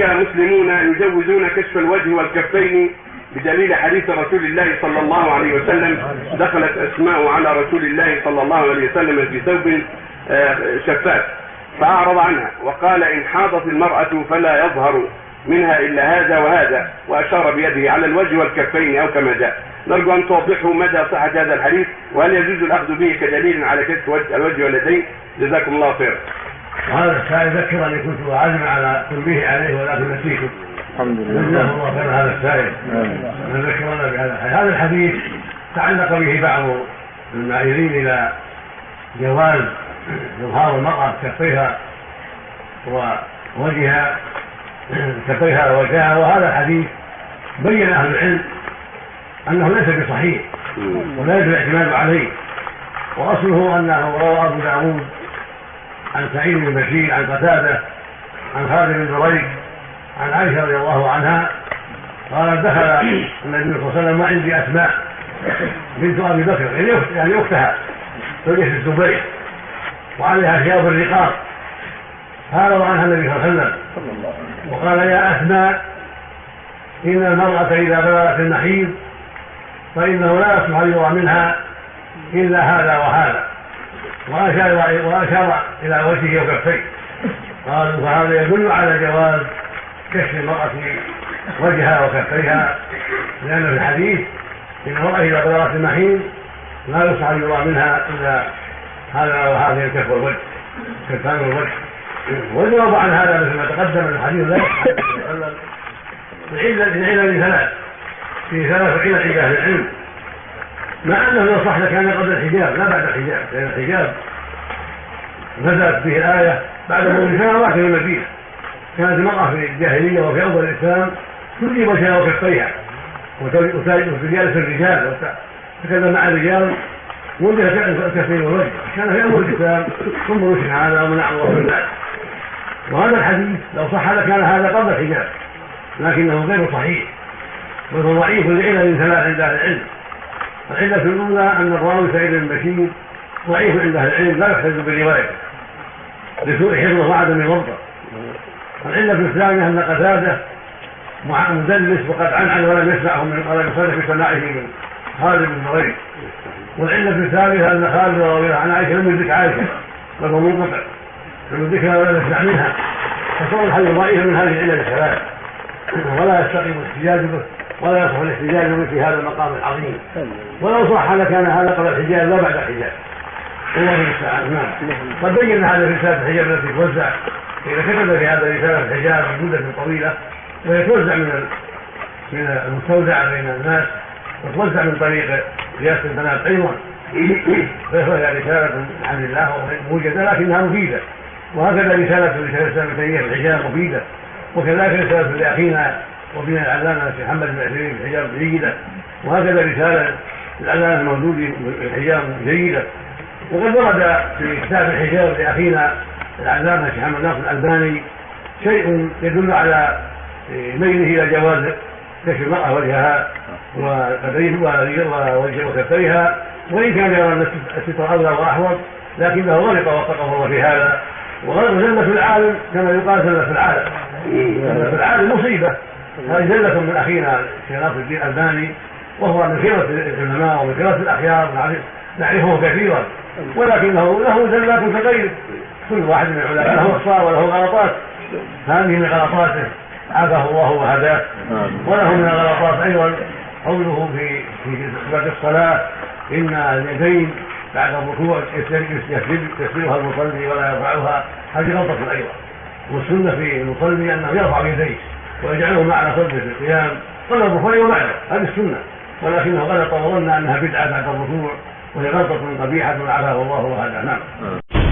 هناك مسلمون يجوزون كشف الوجه والكفين بدليل حديث رسول الله صلى الله عليه وسلم. دخلت أسماء على رسول الله صلى الله عليه وسلم في ثوب آه، شفاف. فأعرض عنها وقال إن حاضت المرأة فلا يظهر منها إلا هذا وهذا وأشار بيده على الوجه والكفين أو كما جاء. نرجو أن توضحوا مدى صحة هذا الحديث وهل يجوز الأخذ به كدليل على كشف الوجه واليدين؟ جزاكم الله خيرا. وهذا السائل ذكر اني كنت اعلم على تنبيه عليه ولكن نسيته. الحمد لله. جزاه الله خير هذا السائل. من ذكرنا بهذا الحديث. هذا الحديث تعلق به بعض المائلين إلى جواز إظهار المرأة كفيها ووجهها كفيها ووجهها وهذا الحديث بين أهل العلم أنه ليس بصحيح ولا يجب الاعتماد عليه وأصله أنه روى أبو داود عن سعيد بن بشير عن قتادة عن خالد بن دريك عن عائشة رضي الله عنها قال دخل النبي صلى الله عليه وسلم وعندي أسماء بنت أبي بكر يعني اختها زوجة الزبير وعليها ثياب الرقاق فعرض عنها النبي صلى الله عليه وسلم. وقال يا أسماء إن المرأة إذا بلغت المحيض فإنه لا يصلح يرى منها إلا هذا وهذا. وأشار وأشار إلى وجهه وكفيه قالوا فهذا يدل على جواز كشف المرأة وجهها وكفيها لأن في الحديث إن المرأة إذا بلغت المحيض لا يصح أن يرى منها إلا هذا وهذه الكف والوجه كفان الوجه والجواب عن هذا مثل ما تقدم الحديث لا العلة علل ثلاث. في ثلاث علل عند أهل العلم. مع أنه لو صح لكان قبل الحجاب لا بعد الحجاب لأن الحجاب نزلت به الايه بعد مرور سنوات في المدينة كانت المرأة في الجاهلية وفي أول الإسلام تجيب وجهها وكفيها وتجالس الرجال وتتكلم مع الرجال وجه الكفين والوجه كان في أول الإسلام ثم نشر هذا ومنع الله من ذلك وهذا الحديث لو صح لكان هذا قبل الحجاب لكنه غير صحيح. وهو ضعيف لعلل ثلاث عند أهل العلم. العلة الأولى أن الراوي سعيد بن بشير ضعيف عند أهل العلم لا يحتج بروايته لسوء حفظه وعدم الضبط العلة الثانية أن قتادة مدلس وقد عنعن ولم يسمعه من ولم يصرح بسماعه من خالد بن مريم والعلة الثالثة أن خالد رضي الله عن عائشة لم يدرك عائشة بل هو منقطع. لم يدركها ولم يسمع منها. فصار الحديث ضعيفا من هذه العلل الثلاث ولا يستقيم الاحتجاج به. ولا يصح الاحتجاج في هذا المقام العظيم. ولو صح لكان هذا قبل الحجاج لا بعد الحجاج الله المستعان نعم. قد بين هذا في رساله الحجاب التي توزع إذا كتب في هذا رساله الحجاب مده طويلة وهي توزع من من المستودع بين الناس وتوزع من طريق رئاسه البنات أيضا. فهي رسالة عن الله موجدة لكنها مفيدة. وهكذا رسالة رسالة ابن تيمية الحجاب مفيدة. وكذلك رسالة لأخينا وبين العلامه الشيخ محمد بن عثيمين في الحجاب جيده وهكذا رسالة العلامه الموجود في الحجاب جيده وقد ورد في كتاب الحجاب لأخينا العلامه الشيخ محمد ناصر الألباني شيء يدل على ميله إلى جواز كشف المرأة وجهها وكفيها وإن كان يرى أن الستر اولى واحوط لكنه غلط وفقه الله في هذا. وغلط زلة العالم كما يقال زلة العالم. زلة العالم مصيبة. هذه زلة من أخينا الشيخ الدين الألباني وهو من خيرة العلماء ومن خيرة الأخيار نعرفه كثيرا. ولكنه له زلات كغيره كل واحد من العلماء له أخطاء وله غلطات. هذه من غلطاته. عافاه الله وهداه وله من الغلطات أيضا. قوله في في صفة الصلاة إن اليدين بعد الركوع يسجدها المصلي ولا يرفعها. هذه غلطة أيضا. والسنة في المصلي أنه يرفع يديه ويجعلهما على صدره في القيام. قبل الركوع وبعده هذه السنة. ولكنه غلط وظن أنها بدعة بعد الركوع وهي غلطة قبيحة عافاه الله وهذا. نعم.